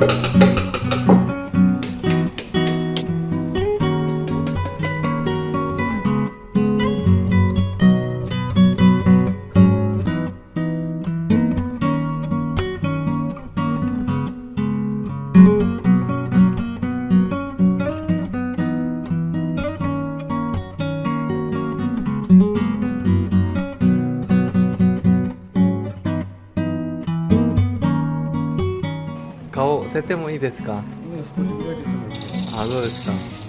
thank mm -hmm. you 顔出てもいいですか？あどうですか？